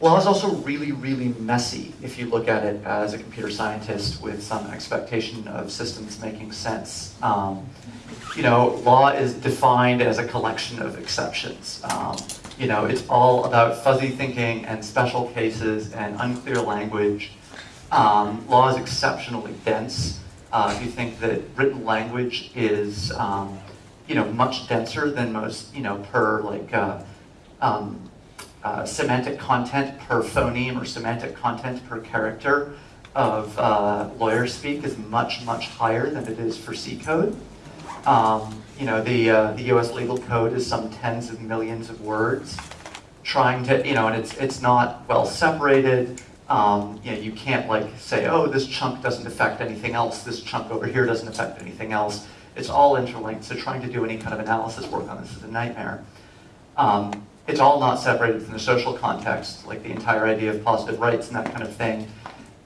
Law is also really, really messy if you look at it as a computer scientist with some expectation of systems making sense. Um, you know, law is defined as a collection of exceptions. Um, you know, it's all about fuzzy thinking and special cases and unclear language. Um, law is exceptionally dense. Uh, if you think that written language is, um, you know, much denser than most, you know, per like uh, um, uh, semantic content per phoneme or semantic content per character of uh, lawyer speak is much, much higher than it is for C code. Um, you know, the, uh, the US legal code is some tens of millions of words trying to, you know, and it's, it's not well separated. Um, you know, you can't like say, oh, this chunk doesn't affect anything else, this chunk over here doesn't affect anything else. It's all interlinked, so trying to do any kind of analysis work on this is a nightmare. Um, it's all not separated from the social context, like the entire idea of positive rights and that kind of thing.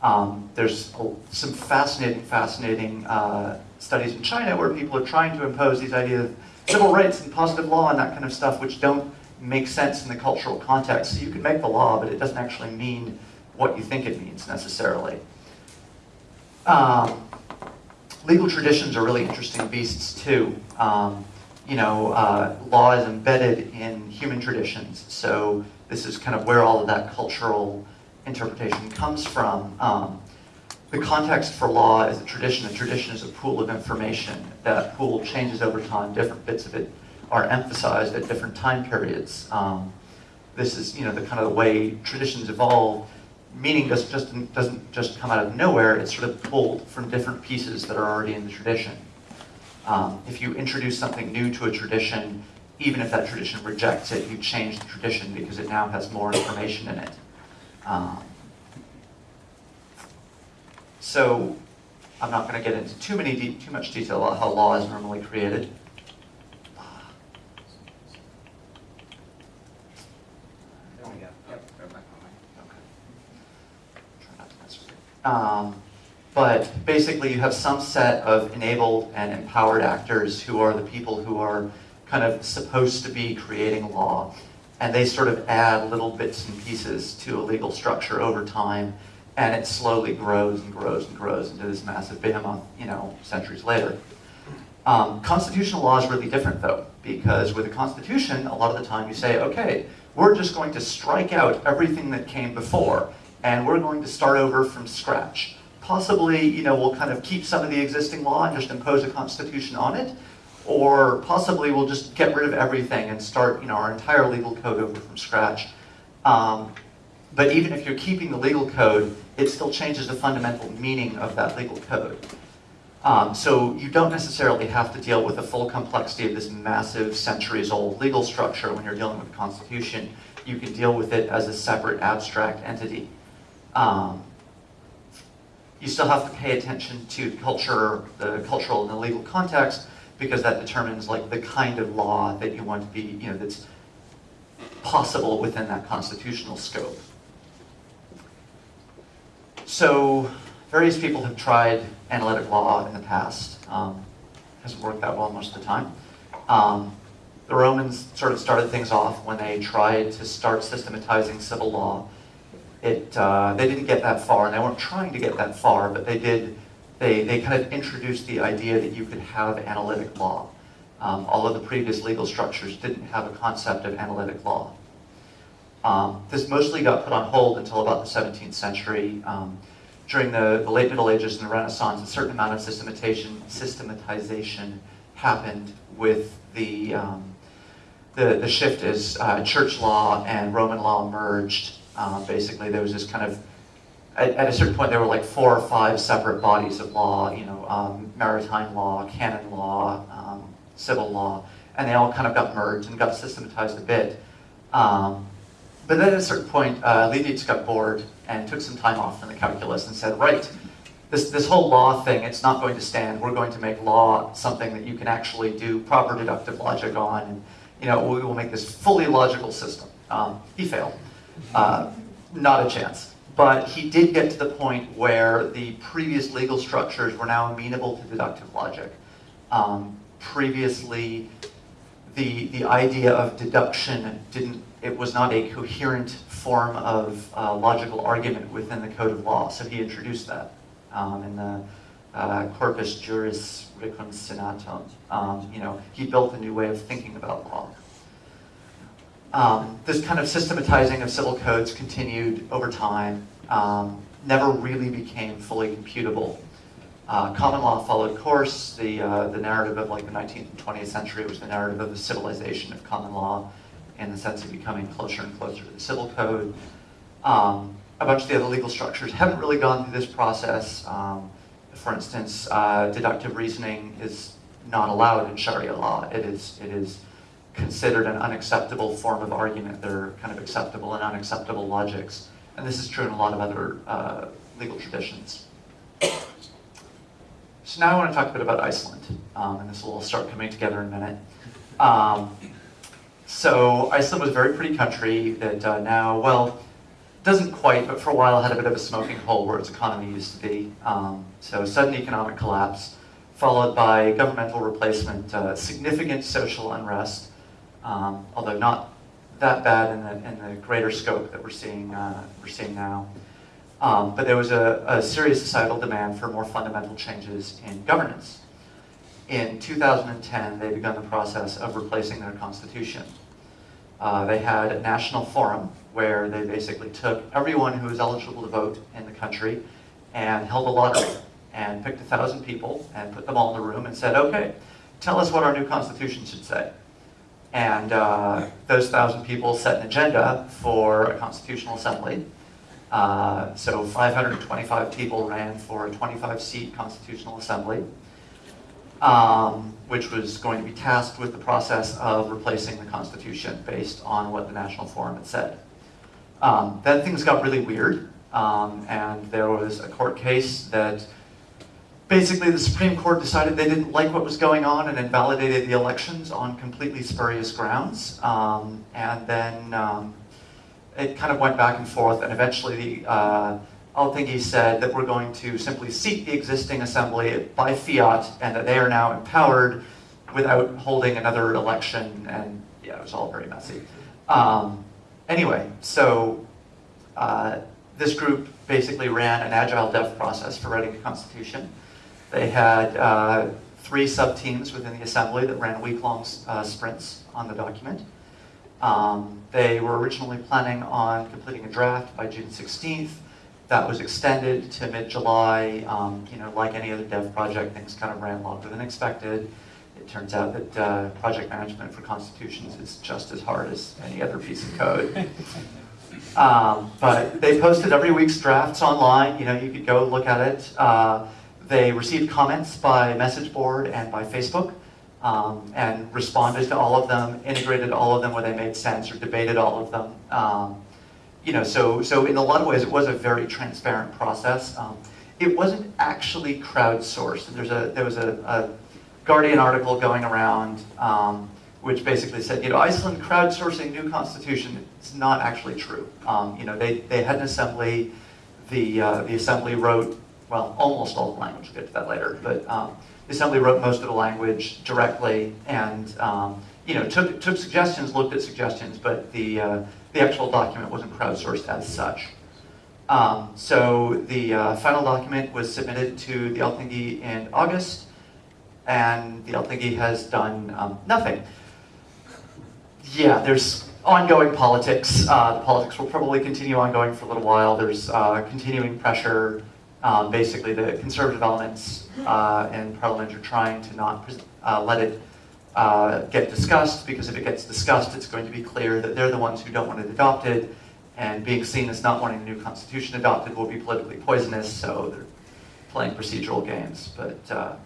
Um, there's some fascinating, fascinating uh, studies in China where people are trying to impose these ideas of civil rights and positive law and that kind of stuff, which don't make sense in the cultural context. So you can make the law, but it doesn't actually mean what you think it means necessarily. Um, legal traditions are really interesting beasts too. Um, you know, uh, law is embedded in human traditions. So this is kind of where all of that cultural interpretation comes from. Um, the context for law is a tradition. A tradition is a pool of information. That pool changes over time. Different bits of it are emphasized at different time periods. Um, this is, you know, the kind of the way traditions evolve. Meaning doesn't just, doesn't just come out of nowhere. It's sort of pulled from different pieces that are already in the tradition. Um, if you introduce something new to a tradition, even if that tradition rejects it, you change the tradition because it now has more information in it. Um, so I'm not going to get into too many too much detail about how law is normally created. There we go. Yep. Okay. Um, but basically you have some set of enabled and empowered actors who are the people who are kind of supposed to be creating law. And they sort of add little bits and pieces to a legal structure over time. And it slowly grows and grows and grows into this massive behemoth, you know, centuries later. Um, constitutional law is really different though, because with a constitution, a lot of the time you say, okay, we're just going to strike out everything that came before, and we're going to start over from scratch. Possibly, you know, we'll kind of keep some of the existing law and just impose a constitution on it, or possibly we'll just get rid of everything and start, you know, our entire legal code over from scratch. Um, but even if you're keeping the legal code, it still changes the fundamental meaning of that legal code. Um, so you don't necessarily have to deal with the full complexity of this massive centuries-old legal structure when you're dealing with the Constitution. You can deal with it as a separate abstract entity. Um, you still have to pay attention to culture, the cultural and the legal context, because that determines like the kind of law that you want to be, you know, that's possible within that constitutional scope. So various people have tried analytic law in the past. Um, hasn't worked that well most of the time. Um, the Romans sort of started things off when they tried to start systematizing civil law it, uh, they didn't get that far, and they weren't trying to get that far, but they did, they, they kind of introduced the idea that you could have analytic law. Um, all of the previous legal structures didn't have a concept of analytic law. Um, this mostly got put on hold until about the 17th century. Um, during the, the, late Middle Ages and the Renaissance, a certain amount of systematization, systematization happened with the, um, the, the shift as uh, church law and Roman law merged um, basically, there was this kind of, at, at, a certain point, there were like four or five separate bodies of law, you know, um, maritime law, canon law, um, civil law, and they all kind of got merged and got systematized a bit. Um, but then at a certain point, uh, Leibniz got bored and took some time off from the calculus and said, right, this, this whole law thing, it's not going to stand. We're going to make law something that you can actually do proper deductive logic on, and you know, we will make this fully logical system. Um, he failed. Uh, not a chance. But he did get to the point where the previous legal structures were now amenable to deductive logic. Um, previously, the, the idea of deduction didn't it was not a coherent form of uh, logical argument within the code of law. So he introduced that um, in the uh, Corpus Juris Reconciliatum. Um, you know, he built a new way of thinking about law. Um, this kind of systematizing of civil codes continued over time, um, never really became fully computable. Uh, common law followed course. The, uh, the narrative of like the 19th and 20th century was the narrative of the civilization of common law in the sense of becoming closer and closer to the civil code. Um, a bunch of the other legal structures haven't really gone through this process. Um, for instance, uh, deductive reasoning is not allowed in Sharia law. It is, it is considered an unacceptable form of argument. There are kind of acceptable and unacceptable logics. And this is true in a lot of other uh, legal traditions. So now I want to talk a bit about Iceland, um, and this will all start coming together in a minute. Um, so Iceland was a very pretty country that uh, now, well, doesn't quite, but for a while had a bit of a smoking hole where its economy used to be. Um, so sudden economic collapse, followed by governmental replacement, uh, significant social unrest, um, although not that bad in the, in the greater scope that we're seeing, uh, we're seeing now. Um, but there was a, a, serious societal demand for more fundamental changes in governance. In 2010, they began the process of replacing their constitution. Uh, they had a national forum where they basically took everyone who was eligible to vote in the country and held a lottery and picked a thousand people and put them all in the room and said, okay, tell us what our new constitution should say. And uh, those thousand people set an agenda for a constitutional assembly. Uh, so 525 people ran for a 25-seat constitutional assembly, um, which was going to be tasked with the process of replacing the Constitution based on what the National Forum had said. Um, then things got really weird, um, and there was a court case that basically the Supreme Court decided they didn't like what was going on and invalidated the elections on completely spurious grounds. Um, and then um, it kind of went back and forth, and eventually the uh, said that we're going to simply seat the existing assembly by fiat, and that they are now empowered without holding another election, and yeah, it was all very messy. Um, anyway, so uh, this group basically ran an agile dev process for writing a constitution. They had uh, three sub-teams within the assembly that ran week-long uh, sprints on the document. Um, they were originally planning on completing a draft by June 16th. That was extended to mid-July. Um, you know, like any other dev project, things kind of ran longer than expected. It turns out that uh, project management for constitutions is just as hard as any other piece of code. Um, but they posted every week's drafts online. You know, you could go look at it. Uh, they received comments by message board and by Facebook um, and responded to all of them, integrated all of them where they made sense or debated all of them. Um, you know, so, so in a lot of ways it was a very transparent process. Um, it wasn't actually crowdsourced. There's a, there was a, a Guardian article going around um, which basically said, you know, Iceland crowdsourcing new constitution is not actually true. Um, you know, they, they had an assembly, the, uh, the assembly wrote well, almost all the language, we'll get to that later, but um, the assembly wrote most of the language directly and um, you know, took, took suggestions, looked at suggestions, but the, uh, the actual document wasn't crowdsourced as such. Um, so the uh, final document was submitted to the Althingi in August, and the Althingi has done um, nothing. Yeah, there's ongoing politics. Uh, the politics will probably continue ongoing for a little while. There's uh, continuing pressure um, basically, the conservative elements uh, in Parliament are trying to not uh, let it uh, get discussed, because if it gets discussed, it's going to be clear that they're the ones who don't want it adopted, and being seen as not wanting a new constitution adopted will be politically poisonous, so they're playing procedural games. But uh,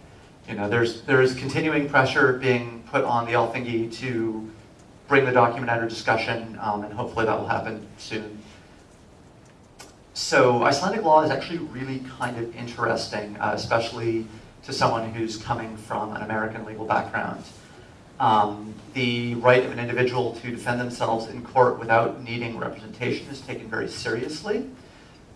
you know, there's there is continuing pressure being put on the Althingi to bring the document under discussion, um, and hopefully that will happen soon. So Icelandic law is actually really kind of interesting, uh, especially to someone who's coming from an American legal background. Um, the right of an individual to defend themselves in court without needing representation is taken very seriously,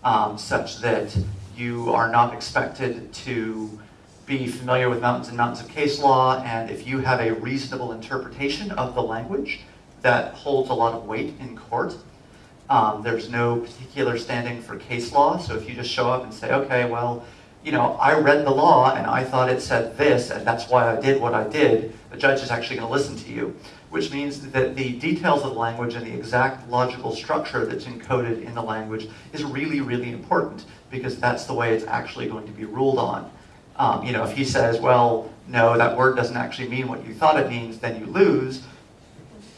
um, such that you are not expected to be familiar with mountains and mountains of case law, and if you have a reasonable interpretation of the language, that holds a lot of weight in court. Um, there's no particular standing for case law, so if you just show up and say, okay, well, you know, I read the law and I thought it said this, and that's why I did what I did, the judge is actually going to listen to you, which means that the details of the language and the exact logical structure that's encoded in the language is really, really important, because that's the way it's actually going to be ruled on. Um, you know, if he says, well, no, that word doesn't actually mean what you thought it means, then you lose,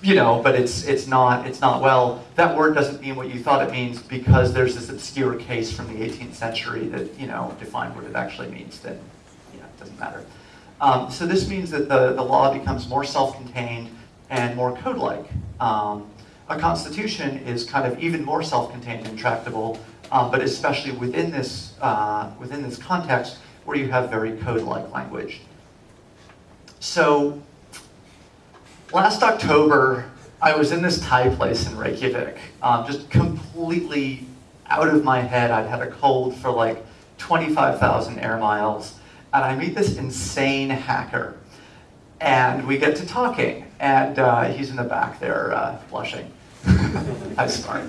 you know, but it's it's not it's not well. That word doesn't mean what you thought it means because there's this obscure case from the 18th century that you know defined what it actually means. Then, yeah, it doesn't matter. Um, so this means that the the law becomes more self-contained and more code-like. Um, a constitution is kind of even more self-contained and tractable, um, but especially within this uh, within this context where you have very code-like language. So last October, I was in this Thai place in Reykjavik, um, just completely out of my head. I'd had a cold for like 25,000 air miles, and I meet this insane hacker. And we get to talking, and uh, he's in the back there uh, blushing. I'm smart.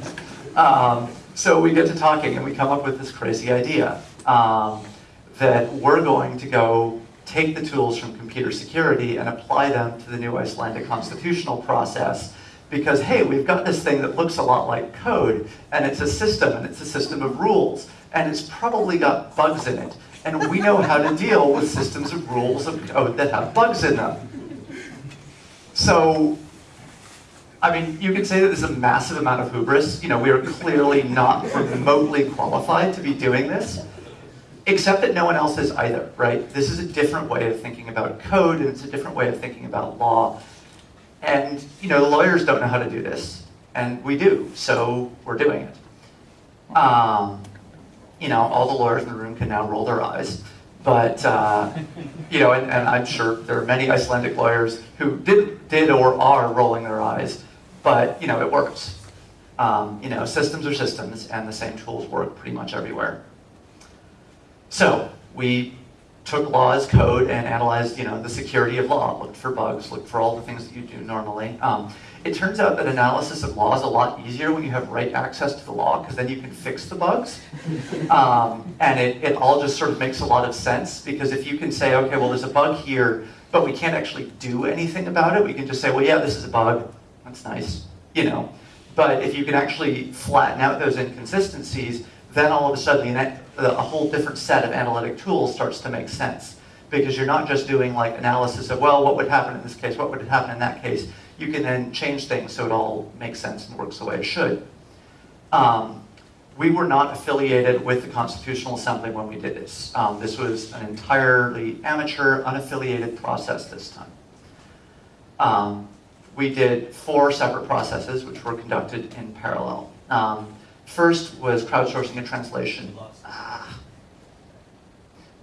Um, so we get to talking, and we come up with this crazy idea um, that we're going to go take the tools from computer security and apply them to the new Icelandic constitutional process because, hey, we've got this thing that looks a lot like code, and it's a system, and it's a system of rules, and it's probably got bugs in it. And we know how to deal with systems of rules of code that have bugs in them. So, I mean, you could say that there's a massive amount of hubris. You know, we are clearly not remotely qualified to be doing this. Except that no one else is either, right? This is a different way of thinking about code, and it's a different way of thinking about law. And, you know, the lawyers don't know how to do this, and we do, so we're doing it. Um, you know, all the lawyers in the room can now roll their eyes. But, uh, you know, and, and, I'm sure there are many Icelandic lawyers who did, did or are rolling their eyes, but, you know, it works. Um, you know, systems are systems, and the same tools work pretty much everywhere. So we took law as code and analyzed, you know, the security of law, looked for bugs, looked for all the things that you do normally. Um, it turns out that analysis of law is a lot easier when you have write access to the law, because then you can fix the bugs. Um, and it, it all just sort of makes a lot of sense, because if you can say, okay, well, there's a bug here, but we can't actually do anything about it, we can just say, well, yeah, this is a bug, that's nice, you know. But if you can actually flatten out those inconsistencies, then all of a sudden a whole different set of analytic tools starts to make sense. Because you're not just doing like analysis of, well, what would happen in this case, what would happen in that case. You can then change things so it all makes sense and works the way it should. Um, we were not affiliated with the Constitutional Assembly when we did this. Um, this was an entirely amateur, unaffiliated process this time. Um, we did four separate processes which were conducted in parallel. Um, First was crowdsourcing a translation. Ah.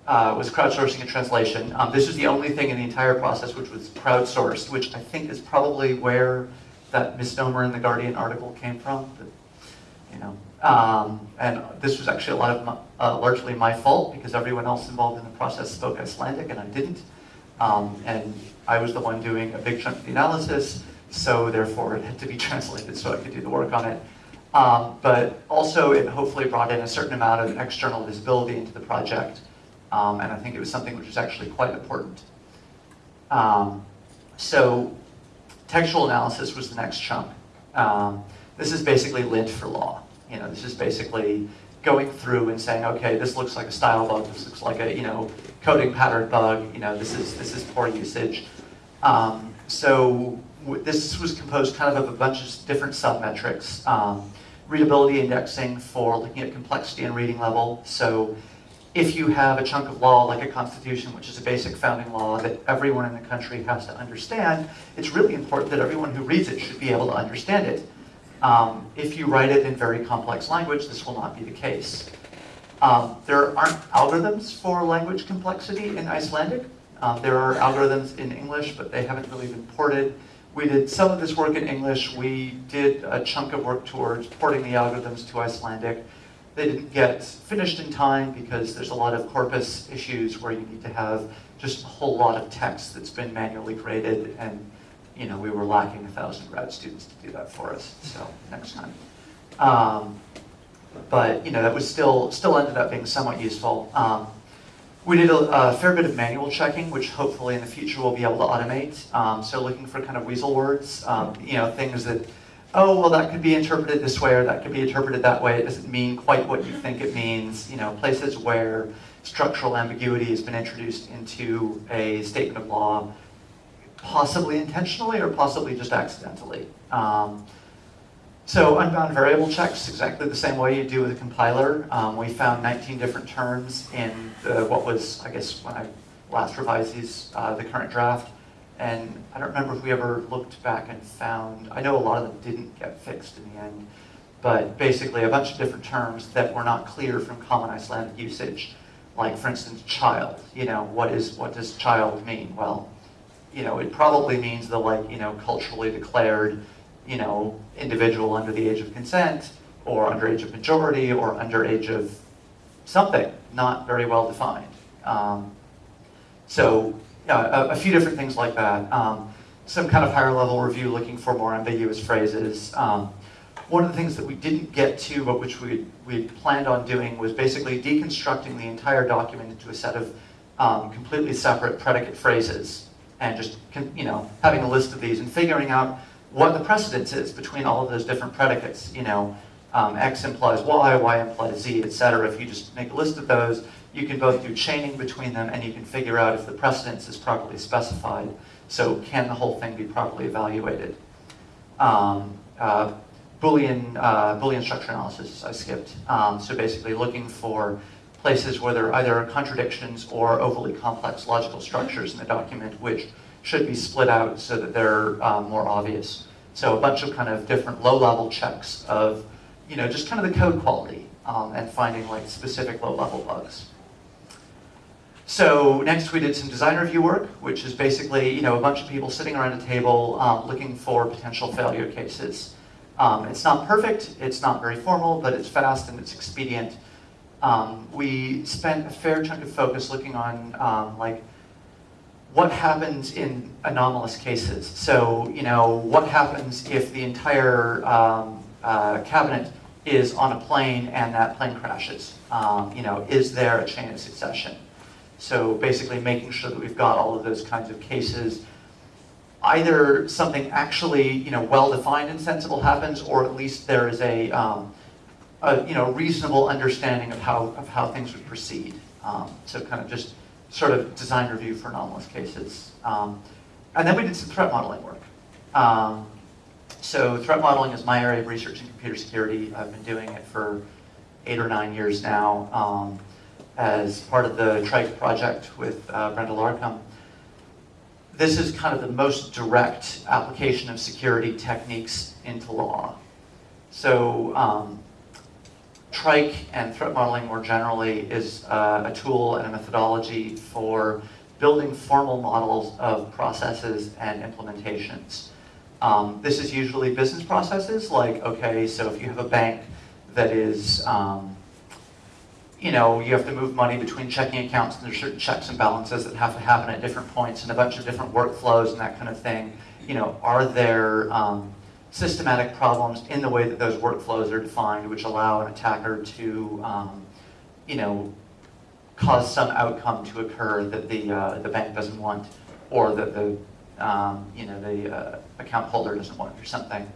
Uh, was crowdsourcing a translation. Um, this was the only thing in the entire process which was crowdsourced, which I think is probably where that misnomer in the Guardian article came from. But, you know, um, and this was actually a lot of my, uh, largely my fault because everyone else involved in the process spoke Icelandic and I didn't. Um, and I was the one doing a big chunk of the analysis, so therefore it had to be translated so I could do the work on it. Um, but also it hopefully brought in a certain amount of external visibility into the project. Um, and I think it was something which was actually quite important. Um, so textual analysis was the next chunk. Um, this is basically lint for law. You know, this is basically going through and saying, okay, this looks like a style bug, this looks like a, you know, coding pattern bug, you know, this is, this is poor usage. Um, so this was composed kind of of a bunch of different submetrics. Um, readability indexing for looking at complexity and reading level. So if you have a chunk of law like a constitution, which is a basic founding law that everyone in the country has to understand, it's really important that everyone who reads it should be able to understand it. Um, if you write it in very complex language, this will not be the case. Um, there aren't algorithms for language complexity in Icelandic. Um, there are algorithms in English, but they haven't really been ported. We did some of this work in English. We did a chunk of work towards porting the algorithms to Icelandic. They didn't get finished in time because there's a lot of corpus issues where you need to have just a whole lot of text that's been manually created and you know, we were lacking a thousand grad students to do that for us, so next time. Um, but, you know, that was still, still ended up being somewhat useful. Um, we did a, a, fair bit of manual checking, which hopefully in the future we'll be able to automate. Um, so looking for kind of weasel words, um, you know, things that, oh, well, that could be interpreted this way or that could be interpreted that way. It doesn't mean quite what you think it means. You know, places where structural ambiguity has been introduced into a statement of law, possibly intentionally or possibly just accidentally. Um, so unbound variable checks, exactly the same way you do with a compiler. Um, we found 19 different terms in the, what was, I guess, when I last revised these, uh, the current draft. And I don't remember if we ever looked back and found, I know a lot of them didn't get fixed in the end, but basically a bunch of different terms that were not clear from common Icelandic usage. Like, for instance, child. You know, what is what does child mean? Well, you know, it probably means the like, you know, culturally declared you know, individual under the age of consent, or under age of majority, or under age of something, not very well defined. Um, so a, a, few different things like that. Um, some kind of higher level review looking for more ambiguous phrases. Um, one of the things that we didn't get to, but which we, we planned on doing, was basically deconstructing the entire document into a set of um, completely separate predicate phrases, and just you know having a list of these and figuring out what the precedence is between all of those different predicates. You know, um, X implies Y, Y implies Z, etc. If you just make a list of those, you can both do chaining between them and you can figure out if the precedence is properly specified. So can the whole thing be properly evaluated? Um, uh, Boolean, uh, Boolean structure analysis, I skipped. Um, so basically looking for places where there are either contradictions or overly complex logical structures in the document which should be split out so that they're um, more obvious. So a bunch of kind of different low-level checks of, you know, just kind of the code quality um, and finding like specific low-level bugs. So next we did some design review work, which is basically, you know, a bunch of people sitting around a table um, looking for potential failure cases. Um, it's not perfect, it's not very formal, but it's fast and it's expedient. Um, we spent a fair chunk of focus looking on um, like what happens in anomalous cases. So, you know, what happens if the entire um, uh, cabinet is on a plane and that plane crashes? Um, you know, is there a chain of succession? So basically making sure that we've got all of those kinds of cases. Either something actually, you know, well-defined and sensible happens, or at least there is a, um, a, you know, reasonable understanding of how, of how things would proceed. Um, so kind of just sort of design review for anomalous cases. Um, and then we did some threat modeling work. Um, so threat modeling is my area of research in computer security. I've been doing it for eight or nine years now um, as part of the Trike project with uh, Brenda Larcom. This is kind of the most direct application of security techniques into law. So um, Trike and threat modeling more generally is uh, a tool and a methodology for building formal models of processes and implementations. Um, this is usually business processes, like, okay, so if you have a bank that is, um, you know, you have to move money between checking accounts and there's certain checks and balances that have to happen at different points and a bunch of different workflows and that kind of thing. You know, are there um, systematic problems in the way that those workflows are defined, which allow an attacker to, um, you know, cause some outcome to occur that the uh, the bank doesn't want, or that the um, you know the uh, account holder doesn't want, or something.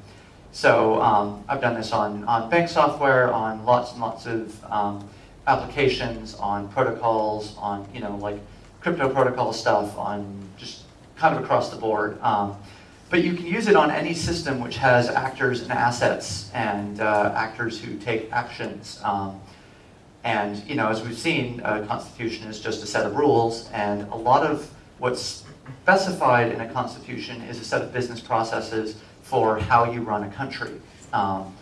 So um, I've done this on on bank software, on lots and lots of um, applications, on protocols, on you know like crypto protocol stuff, on just kind of across the board. But you can use it on any system which has actors and assets and uh, actors who take actions. Um, and you know, as we've seen, a constitution is just a set of rules, and a lot of what's specified in a constitution is a set of business processes for how you run a country. Um,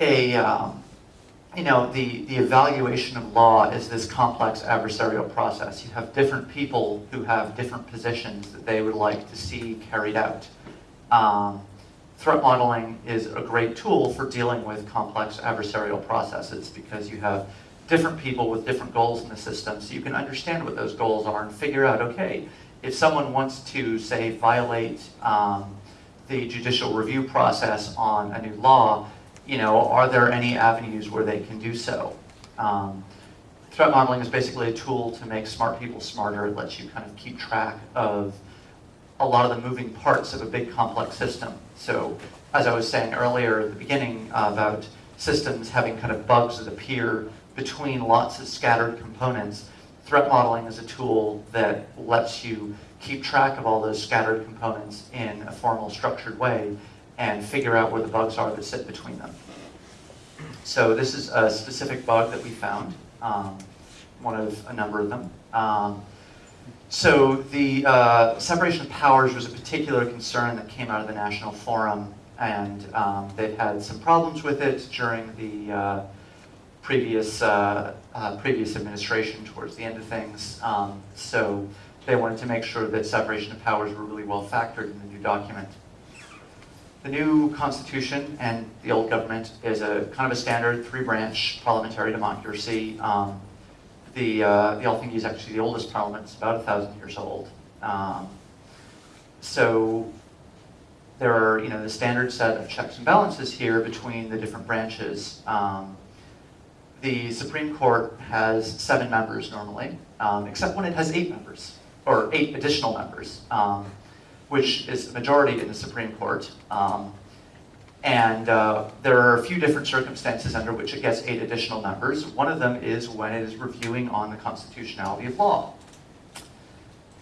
a, um, you know, the, the evaluation of law is this complex adversarial process. You have different people who have different positions that they would like to see carried out. Um, threat modeling is a great tool for dealing with complex adversarial processes because you have different people with different goals in the system so you can understand what those goals are and figure out, okay, if someone wants to, say, violate um, the judicial review process on a new law, you know, are there any avenues where they can do so? Um, threat modeling is basically a tool to make smart people smarter. It lets you kind of keep track of a lot of the moving parts of a big complex system. So as I was saying earlier at the beginning uh, about systems having kind of bugs that appear between lots of scattered components, threat modeling is a tool that lets you keep track of all those scattered components in a formal structured way and figure out where the bugs are that sit between them. So this is a specific bug that we found, um, one of a number of them. Um, so the uh, separation of powers was a particular concern that came out of the National Forum, and um, they've had some problems with it during the uh, previous uh, uh previous administration towards the end of things. Um, so they wanted to make sure that separation of powers were really well factored in the new document. The new constitution and the old government is a kind of a standard three-branch parliamentary democracy. Um, the, uh, the is actually the oldest parliament. It's about a thousand years old. Um, so there are, you know, the standard set of checks and balances here between the different branches. Um, the Supreme Court has seven members normally, um, except when it has eight members, or eight additional members, um, which is the majority in the Supreme Court. Um, and uh, there are a few different circumstances under which it gets eight additional members. One of them is when it is reviewing on the constitutionality of law.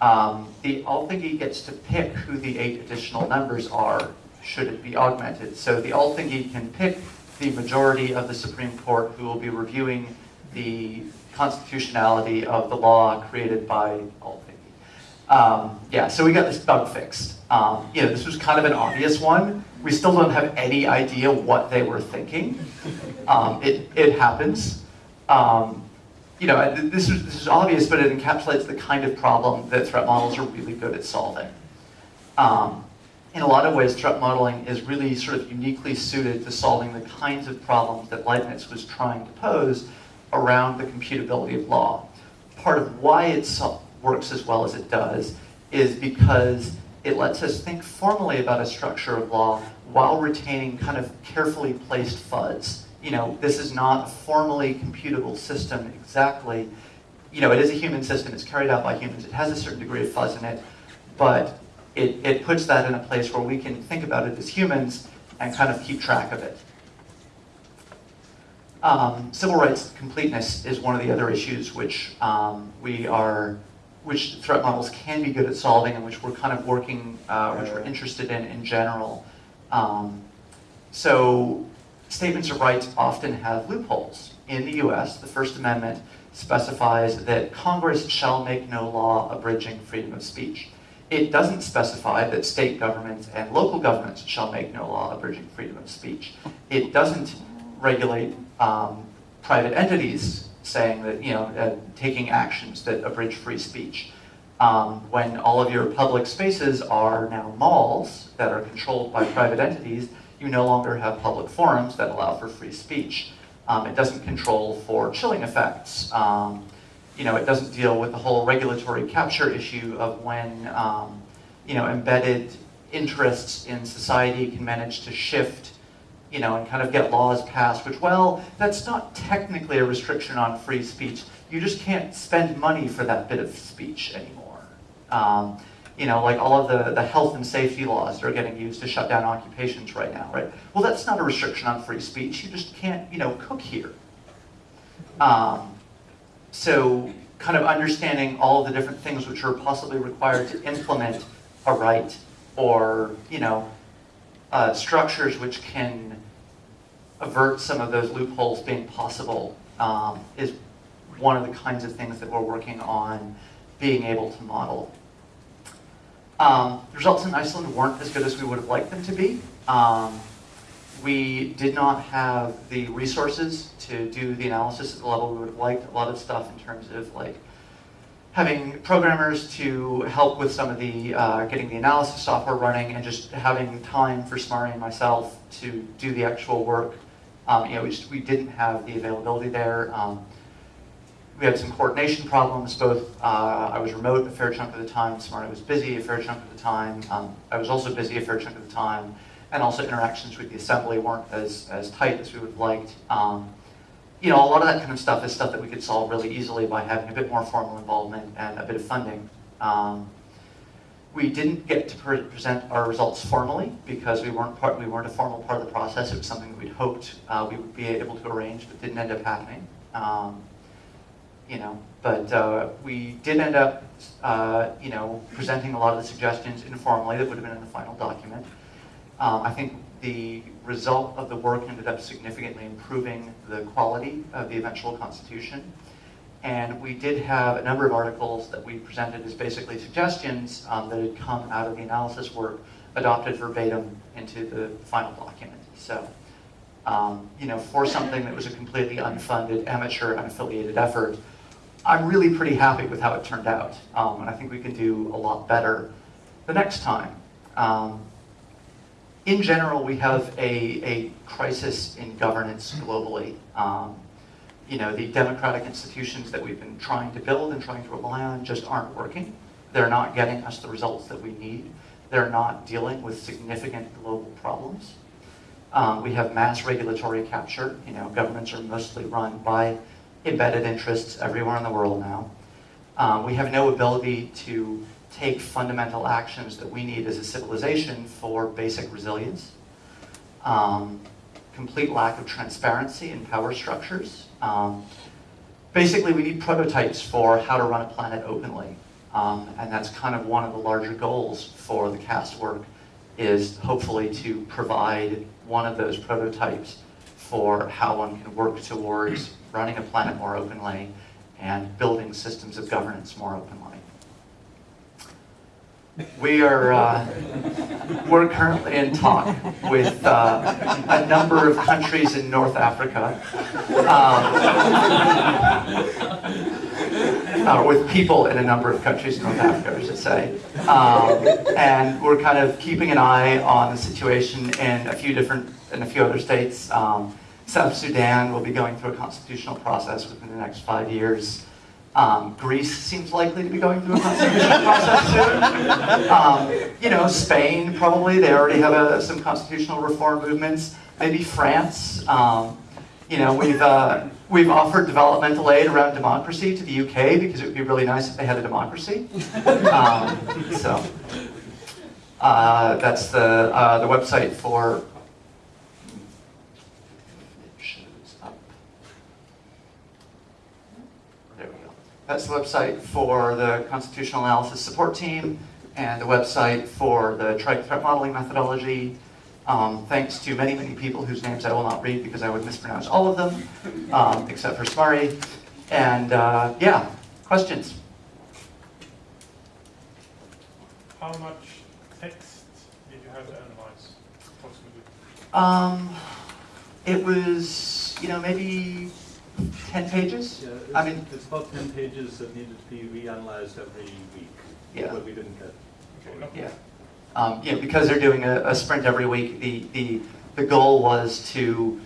Um, the Althingi gets to pick who the eight additional members are, should it be augmented. So the Althingi can pick the majority of the Supreme Court who will be reviewing the constitutionality of the law created by Althingi. Um, yeah, so we got this bug fixed. Um, you know, this was kind of an obvious one we still don't have any idea what they were thinking. Um, it, it happens. Um, you know, this is, this is obvious, but it encapsulates the kind of problem that threat models are really good at solving. Um, in a lot of ways, threat modeling is really sort of uniquely suited to solving the kinds of problems that Leibniz was trying to pose around the computability of law. Part of why it works as well as it does is because it lets us think formally about a structure of law while retaining kind of carefully placed FUDs. You know, this is not a formally computable system exactly. You know, it is a human system, it's carried out by humans, it has a certain degree of fuzz in it, but it, it puts that in a place where we can think about it as humans and kind of keep track of it. Um, civil rights completeness is one of the other issues which um, we are which threat models can be good at solving and which we're kind of working, uh, which we're interested in in general. Um, so statements of rights often have loopholes. In the US, the First Amendment specifies that Congress shall make no law abridging freedom of speech. It doesn't specify that state governments and local governments shall make no law abridging freedom of speech. It doesn't regulate um, private entities saying that, you know, uh, taking actions that abridge free speech. Um, when all of your public spaces are now malls that are controlled by private entities, you no longer have public forums that allow for free speech. Um, it doesn't control for chilling effects. Um, you know, it doesn't deal with the whole regulatory capture issue of when, um, you know, embedded interests in society can manage to shift you know, and kind of get laws passed, which, well, that's not technically a restriction on free speech. You just can't spend money for that bit of speech anymore. Um, you know, like all of the, the health and safety laws that are getting used to shut down occupations right now, right? Well, that's not a restriction on free speech. You just can't, you know, cook here. Um, so kind of understanding all of the different things which are possibly required to implement a right or, you know, uh, structures which can avert some of those loopholes being possible um, is one of the kinds of things that we're working on being able to model. Um, the results in Iceland weren't as good as we would have liked them to be. Um, we did not have the resources to do the analysis at the level we would have liked. A lot of stuff in terms of like having programmers to help with some of the uh, getting the analysis software running and just having time for Smari and myself to do the actual work um, you know, we, just, we didn't have the availability there. Um, we had some coordination problems, both, uh, I was remote a fair chunk of the time, Smari was busy a fair chunk of the time, um, I was also busy a fair chunk of the time, and also interactions with the assembly weren't as, as tight as we would have liked. Um, you know, a lot of that kind of stuff is stuff that we could solve really easily by having a bit more formal involvement and a bit of funding. Um, we didn't get to pre present our results formally because we weren't part, we weren't a formal part of the process. It was something that we'd hoped uh, we would be able to arrange, but didn't end up happening. Um, you know, but uh, we did end up, uh, you know, presenting a lot of the suggestions informally that would have been in the final document. Um, I think the result of the work ended up significantly improving the quality of the eventual constitution. And we did have a number of articles that we presented as basically suggestions um, that had come out of the analysis work adopted verbatim into the final document. So, um, you know, for something that was a completely unfunded, amateur, unaffiliated effort, I'm really pretty happy with how it turned out. Um, and I think we can do a lot better the next time. Um, in general, we have a, a crisis in governance globally. You know, the democratic institutions that we've been trying to build and trying to rely on just aren't working. They're not getting us the results that we need. They're not dealing with significant global problems. Um, we have mass regulatory capture. You know, governments are mostly run by embedded interests everywhere in the world now. Um, we have no ability to take fundamental actions that we need as a civilization for basic resilience. Um, complete lack of transparency in power structures. Um, basically, we need prototypes for how to run a planet openly. Um, and that's kind of one of the larger goals for the CAST work is hopefully to provide one of those prototypes for how one can work towards running a planet more openly and building systems of governance more openly. We are uh, we're currently in talk with uh, a number of countries in North Africa, um, uh, with people in a number of countries in North Africa, I should say, um, and we're kind of keeping an eye on the situation in a few different in a few other states. Um, South Sudan will be going through a constitutional process within the next five years. Um, Greece seems likely to be going through a constitutional process soon. Um, you know, Spain probably, they already have a, some constitutional reform movements. Maybe France. Um, you know, we've, uh, we've offered developmental aid around democracy to the UK because it would be really nice if they had a democracy. Um, so, uh, that's the, uh, the website for That's the website for the Constitutional Analysis Support Team and the website for the Trike Threat Modeling Methodology. Um, thanks to many, many people whose names I will not read because I would mispronounce all of them, um, except for Smari. And uh, yeah, questions? How much text did you have to analyze, approximately? Um, it was, you know, maybe 10 pages? Yeah, it's, I mean, it's about ten pages that needed to be reanalyzed every week. Yeah. But we didn't get. Okay. Yeah. Um, yeah, because they're doing a, a sprint every week, the, the, the goal was to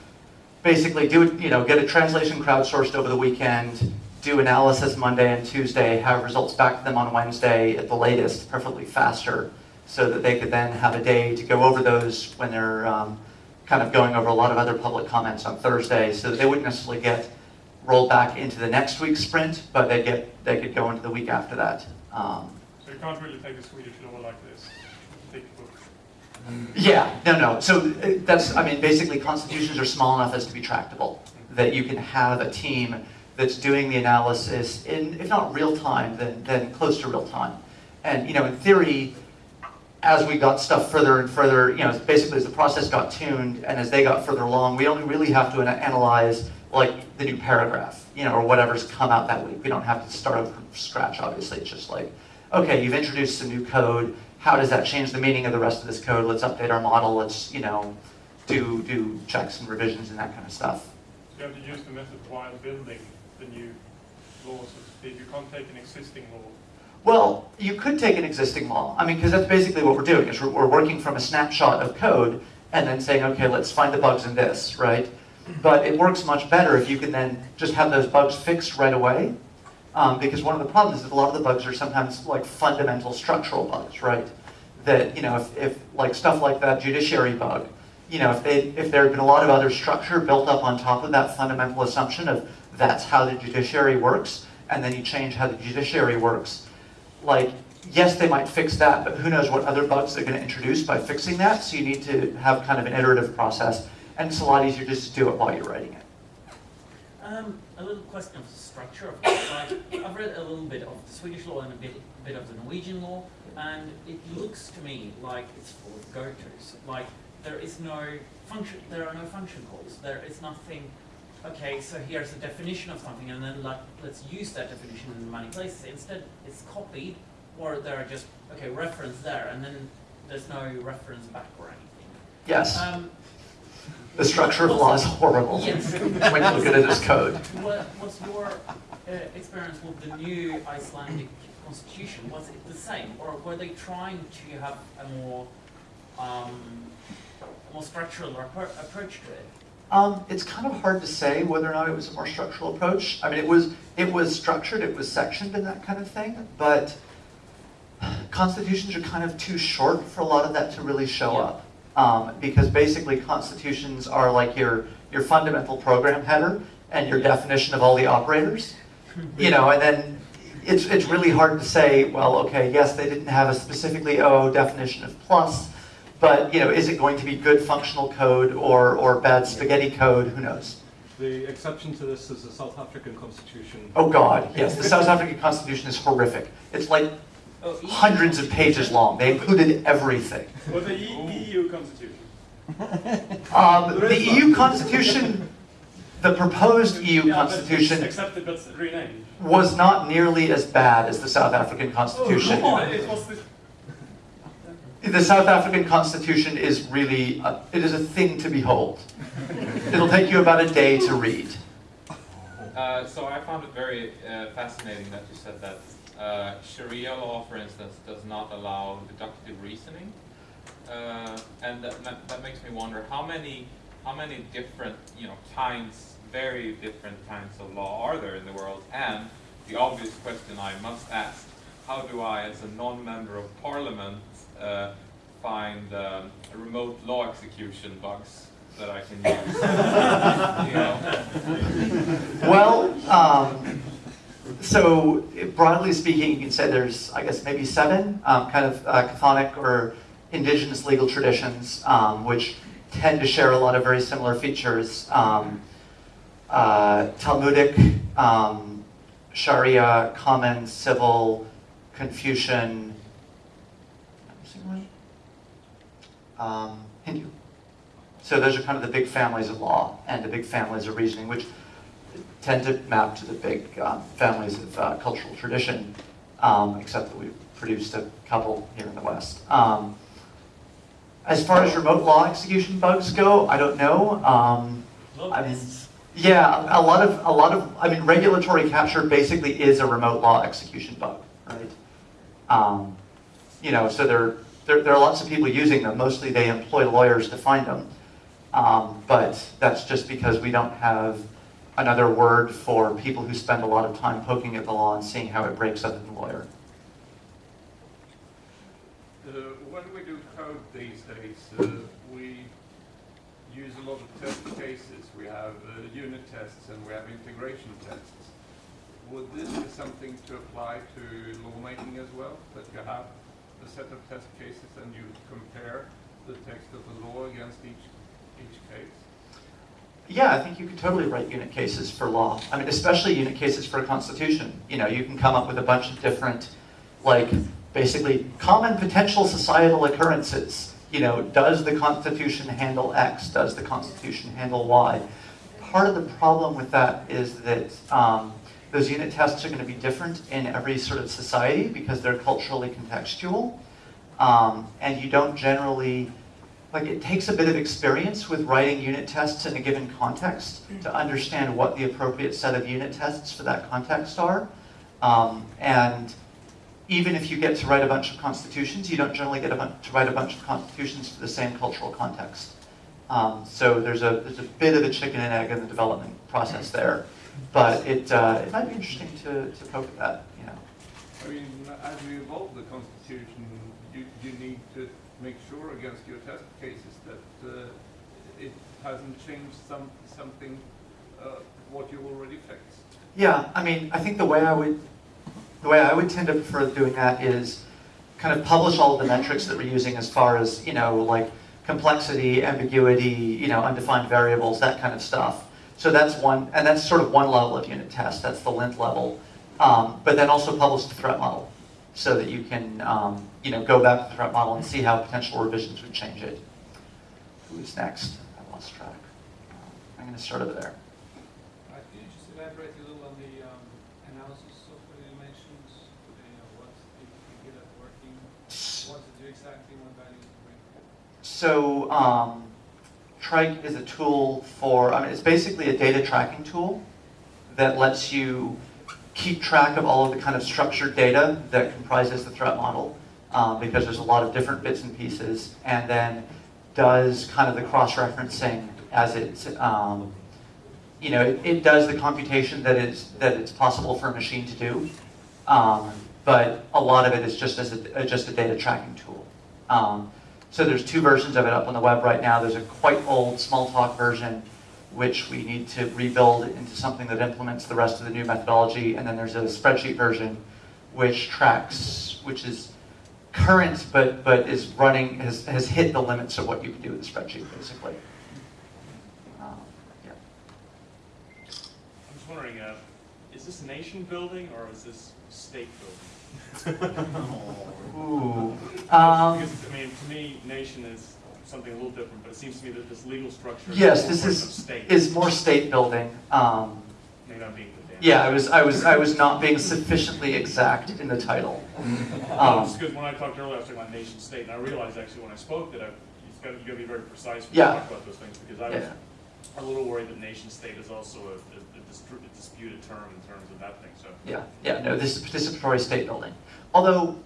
basically do, it, you know, get a translation crowdsourced over the weekend, do analysis Monday and Tuesday, have results back to them on Wednesday at the latest, preferably faster, so that they could then have a day to go over those when they're um, kind of going over a lot of other public comments on Thursday, so that they wouldn't necessarily get rolled back into the next week's sprint, but they get they could go into the week after that. Um, So you can't really take a Swedish law like this, yeah, no, no. So uh, that's I mean, basically, constitutions are small enough as to be tractable. That you can have a team that's doing the analysis in, if not real time, then then close to real time. And you know, in theory, as we got stuff further and further, you know, basically as the process got tuned and as they got further along, we only really have to analyze like the new paragraph, you know, or whatever's come out that week. We don't have to start from scratch, obviously. It's just like, okay, you've introduced some new code. How does that change the meaning of the rest of this code? Let's update our model. Let's, you know, do, do checks and revisions and that kind of stuff. So you have to use the method while building the new law, so to speak. You can't take an existing law. Well, you could take an existing law. I mean, because that's basically what we're doing, is we're, we're working from a snapshot of code and then saying, okay, let's find the bugs in this, right? But it works much better if you can then just have those bugs fixed right away. Um, because one of the problems is a lot of the bugs are sometimes like fundamental structural bugs, right? That, you know, if, if like stuff like that judiciary bug, you know, if, they, if there had been a lot of other structure built up on top of that fundamental assumption of that's how the judiciary works, and then you change how the judiciary works, like, yes, they might fix that, but who knows what other bugs they're going to introduce by fixing that, so you need to have kind of an iterative process, and it's a lot easier just to do it while you're writing it. Um, a little question of the structure of. Like, I've read a little bit of the Swedish law and a bit, bit of the Norwegian law, and it looks to me like it's full of go-tos. Like, there is no function, there are no function calls. There is nothing, okay, so here's a definition of something, and then like, let's use that definition in many places. Instead, it's copied, or there are just, okay, reference there, and then there's no reference back or anything. Yes, Um, the structure of law is horrible Yes. when you look at it as code. What, what's your uh, experience with the new Icelandic constitution? Was it the same, or were they trying to have a more, um, more structural approach to it? Um, it's kind of hard to say whether or not it was a more structural approach. I mean, it was it was structured, it was sectioned, and that kind of thing. But constitutions are kind of too short for a lot of that to really show Yeah. up, um, because basically constitutions are like your your fundamental program header and your definition of all the operators. You know, and then it's it's really hard to say. Well, okay, yes, they didn't have a specifically OO definition of plus. But you know, is it going to be good functional code or, or bad spaghetti code? Who knows? The exception to this is the South African Constitution. Oh God, yes, the South African Constitution is horrific. It's like hundreds of pages long. They included everything. Or the E- EU constitution. Um, the EU Constitution, the proposed EU Yeah, but it's Constitution, Accepted but renamed. was not nearly as bad as the South African Constitution. Oh, it the, The South African Constitution is really, a, it is a thing to behold. It'll take you about a day to read. Uh, so I found it very uh, fascinating that you said that uh, Sharia law, for instance, does not allow deductive reasoning, uh, and that, that, makes me wonder how many how many different you know kinds, very different kinds of law are there in the world? And the obvious question I must ask: How do I, as a non-member of parliament, uh, find um, remote law execution bugs that I can use? Well, um, so broadly speaking, you can say there's, I guess, maybe seven um, kind of uh, chthonic or indigenous legal traditions, um, which tend to share a lot of very similar features. Um, uh, Talmudic, um, Sharia, Common, Civil, Confucian, um, Hindu. So those are kind of the big families of law and the big families of reasoning, which tend to map to the big um, families of uh, cultural tradition, um, except that we've produced a couple here in the West. Um, as far as remote law execution bugs go, I don't know. Um, I mean, yeah, a lot of a lot of I mean, regulatory capture basically is a remote law execution bug, right? Um, you know, so there, there there are lots of people using them. Mostly, they employ lawyers to find them, um, but that's just because we don't have another word for people who spend a lot of time poking at the law and seeing how it breaks other than lawyer. Uh, When we do code these days, uh, we use a lot of test cases. We have uh, unit tests and we have integration tests. Would this be something to apply to lawmaking as well? That you have a set of test cases and you compare the text of the law against each, each case? Yeah, I think you could totally write unit cases for law. I mean, especially unit cases for a constitution. You know, you can come up with a bunch of different, like, basically common potential societal occurrences. You know, does the Constitution handle X? Does the Constitution handle Y? Part of the problem with that is that um, those unit tests are going to be different in every sort of society because they're culturally contextual. Um, and you don't generally, like it takes a bit of experience with writing unit tests in a given context to understand what the appropriate set of unit tests for that context are. Um, and even if you get to write a bunch of constitutions, you don't generally get a to write a bunch of constitutions for the same cultural context. Um, so there's a, there's a bit of a chicken and egg in the development process there. But it, uh, it might be interesting to, to poke at that, you know. I mean, as we evolve the constitution, you, you need to make sure against your test cases that uh, it hasn't changed some, something, uh, what you already fixed. Yeah, I mean, I think the way I would, the way I would tend to prefer doing that is kind of publish all of the metrics that we're using as far as, you know, like complexity, ambiguity, you know, undefined variables, that kind of stuff. So that's one, and that's sort of one level of unit test, that's the lint level. Um, but then also publish the threat model so that you can, um, you know, go back to the threat model and see how potential revisions would change it. Who's next? I lost track. I'm going to start over there. You just elaborate a little on the um, analysis dimensions? You know, what's the the working? What to do exactly, what values to bring? So um, Trike is a tool for, I mean, it's basically a data tracking tool that lets you keep track of all of the kind of structured data that comprises the threat model um, because there's a lot of different bits and pieces and then does kind of the cross-referencing as it's, um, you know, it, it does the computation that is that it's possible for a machine to do, um, but a lot of it is just as a, just a data tracking tool. Um, so there's two versions of it up on the web right now. There's a quite old Smalltalk version, which we need to rebuild into something that implements the rest of the new methodology. And then there's a spreadsheet version, which tracks, which is current, but but is running has has hit the limits of what you can do with a spreadsheet, basically. Um, yeah. I'm just wondering, uh, is this nation building or is this state building? Ooh. Um, Because, I mean, to me, nation is something a little different, but it seems to me that this legal structure. yes, more this is state. is more state building. Um, Maybe I'm being pedantic. Yeah, I was I was I was not being sufficiently exact in the title. Um, because when I talked earlier, I was talking about nation state, and I realized actually when I spoke that I, you've got, you've gotta be very precise when you talk about those things, because I was yeah. a little worried that nation state is also a, a a dis- a disputed term in terms of that thing, so. Yeah, yeah, no, this is participatory state building. Although,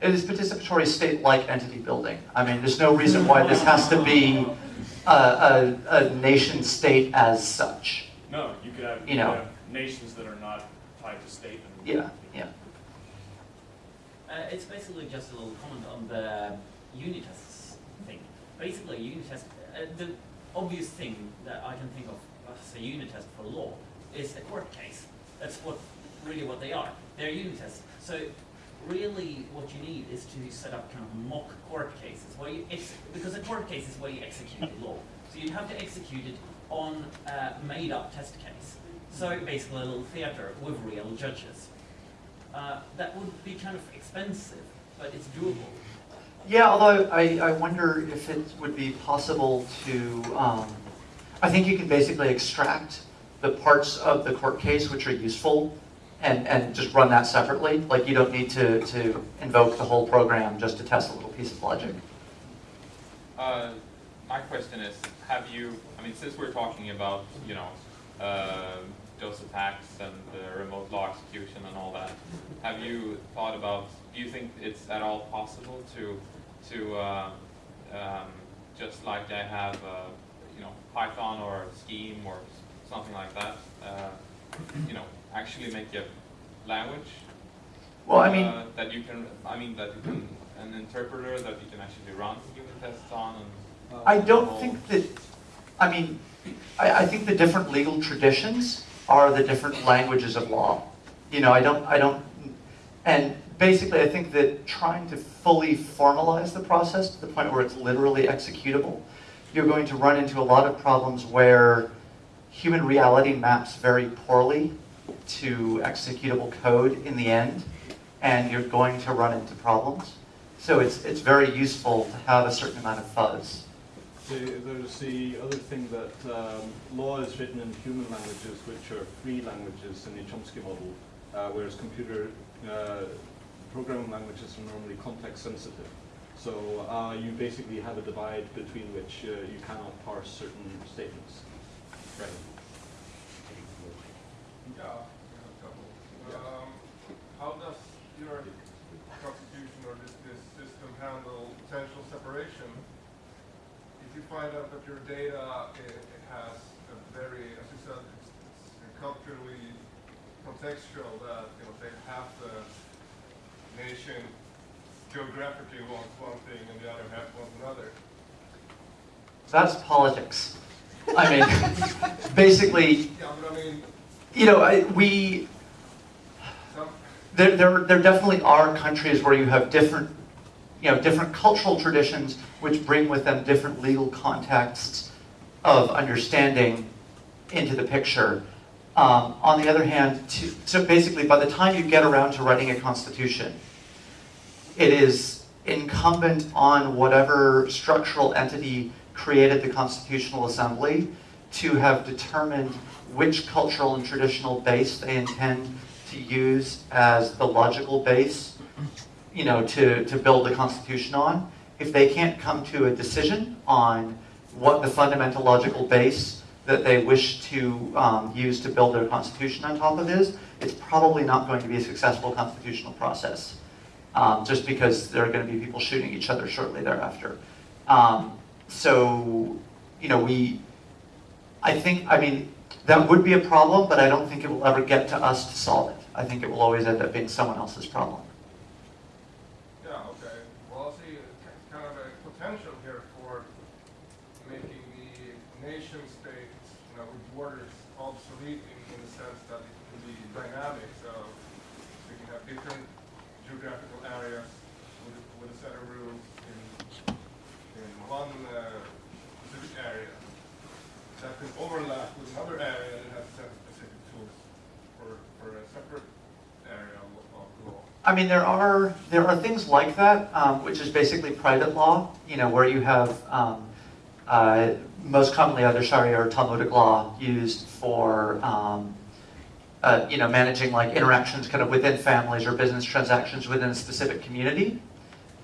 it is participatory state-like entity building. I mean, there's no reason why this has to be a, a, a nation state as such. No, you could have, You you know. have nations that are not tied to state. and- Yeah, yeah. Uh, it's basically just a little comment on the unit tests thing. Basically, unit test, uh, the obvious thing that I can think of as a unit test for law is a court case. That's what really what they are. They're unit tests. So really, what you need is to set up kind of mock court cases where you ex- because a court case is where you execute the law. So you'd have to execute it on a made-up test case. So basically, a little theater with real judges. Uh, that would be kind of expensive, but it's doable. Yeah, although I, I wonder if it would be possible to, um, I think you can basically extract the parts of the court case which are useful and, and just run that separately. Like you don't need to, to invoke the whole program just to test a little piece of logic. Uh, my question is, have you, I mean, since we're talking about, you know, uh, those attacks and the remote law execution and all that, have you thought about, do you think it's at all possible to, to, uh, um, just like I have, uh, you know, Python or Scheme or something like that, uh, you know, actually make a language? Well, I mean, uh, That you can, I mean, that you can, an interpreter that you can actually run unit tests on and. I don't think that, I mean, I, I think the different legal traditions are the different languages of law. You know, I don't, I don't, and basically I think that trying to fully formalize the process to the point where it's literally executable, you're going to run into a lot of problems where human reality maps very poorly to executable code in the end, and you're going to run into problems. So it's, it's very useful to have a certain amount of fuzz. The- There's the other thing that um, law is written in human languages, which are free languages in the Chomsky model, uh, whereas computer uh, programming languages are normally context sensitive. So uh, you basically have a divide between which uh, you cannot parse certain statements. Right. Yeah, I have a couple. Um, how does your find out that your data it, it has a very, as you said, it's, it's culturally contextual that you know say half the nation geographically wants one thing and the other half wants another. That's politics. I mean, basically, yeah, I mean, you know, I, we, there, there, there definitely are countries where you have different you know, different cultural traditions which bring with them different legal contexts of understanding into the picture. Um, on the other hand, to, so basically, by the time you get around to writing a constitution, it is incumbent on whatever structural entity created the Constitutional Assembly to have determined which cultural and traditional base they intend to use as the logical base, you know, to, to build the Constitution on. If they can't come to a decision on what the fundamental logical base that they wish to um, use to build their Constitution on top of is, it's probably not going to be a successful constitutional process um, just because there are going to be people shooting each other shortly thereafter. Um, so, you know, we, I think, I mean, that would be a problem, but I don't think it will ever get to us to solve it. I think it will always end up being someone else's problem. yeah, okay. Well, I see a ki- kind of a potential here for making the nation state, you know, borders obsolete in, in the sense that it can be dynamic. So we can have different geographical areas with, with a set of rules in, in one uh, specific area that can overlap with another area that has set specific tools for, for a separate area of, of law. I mean, there are there are things like that, um, which is basically private law. You know, where you have um, uh, most commonly either Sharia or Talmudic law used for um, uh, you know managing like interactions kind of within families or business transactions within a specific community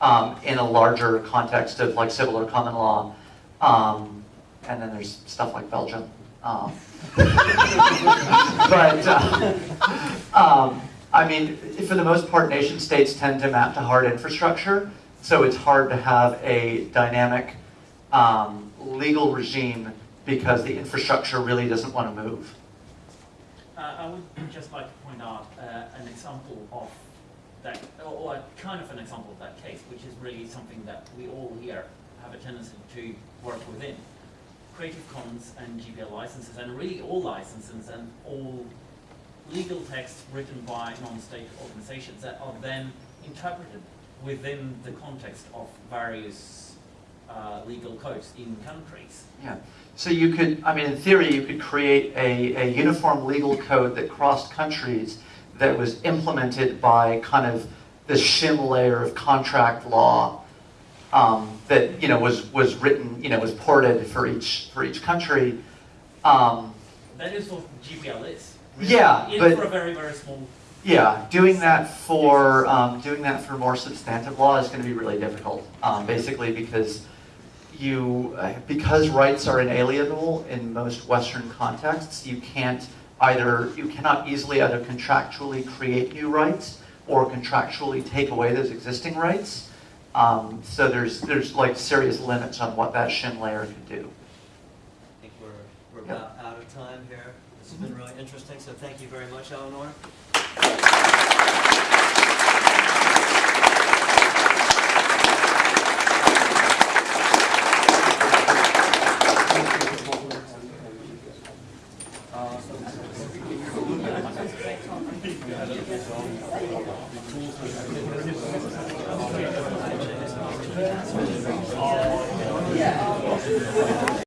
um, in a larger context of like civil or common law. Um, and then there's stuff like Belgium. Um, but uh, um, I mean, for the most part, nation states tend to map to hard infrastructure, so it's hard to have a dynamic um, legal regime because the infrastructure really doesn't want to move. Uh, I would just like to point out uh, an example of that, or kind of an example of that case, which is really something that we all here have a tendency to work within. Creative Commons and GPL licenses, and really all licenses and all legal texts written by non-state organizations that are then interpreted within the context of various uh, legal codes in countries. Yeah. So you could, I mean, in theory, you could create a, a uniform legal code that crossed countries that was implemented by kind of this shim layer of contract law um, that you know was was written, you know, was ported for each for each country. Um, That is what GPL is. Yeah, In but- for a very, very small Yeah, doing that for um, doing that for more substantive law is going to be really difficult. Um, basically, because you uh, because rights are inalienable in most Western contexts, you can't either you cannot easily either contractually create new rights or contractually take away those existing rights. Um, so there's there's like serious limits on what that shim layer could do. I think we're, we're Yep. about out of time here. This has been really interesting, so thank you very much, Eleanor.